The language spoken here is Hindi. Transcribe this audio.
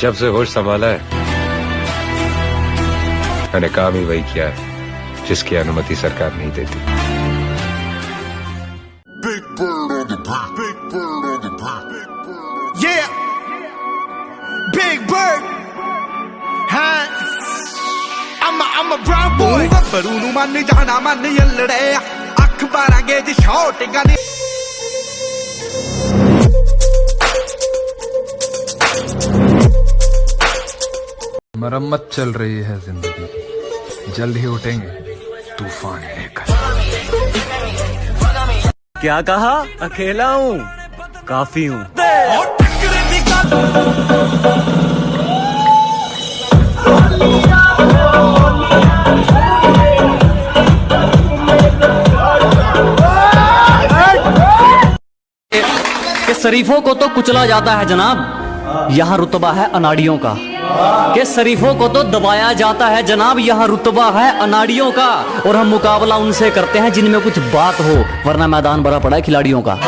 जब से होश संभाला है मैंने काम ही वही किया है जिसकी अनुमति सरकार नहीं देती yeah. I'm a, I'm a brown boy. ऊपर उनु मन जाना मन यल्लड़े अखबार आगे जी शॉटिंग मरम्मत चल रही है ज़िंदगी की। जल्द ही उठेंगे तूफ़ान लेकर। क्या कहा? अकेला हूँ काफ़ी हूँ। शरीफों को तो कुचला जाता है जनाब। यहाँ रुतबा है अनाड़ियों का। कि शरीफों को तो दबाया जाता है। जनाब, यहाँ रुतबा है अनाड़ियों का, और हम मुकाबला उनसे करते हैं जिनमें कुछ बात हो, वरना मैदान भरा पड़ा है खिलाड़ियों का।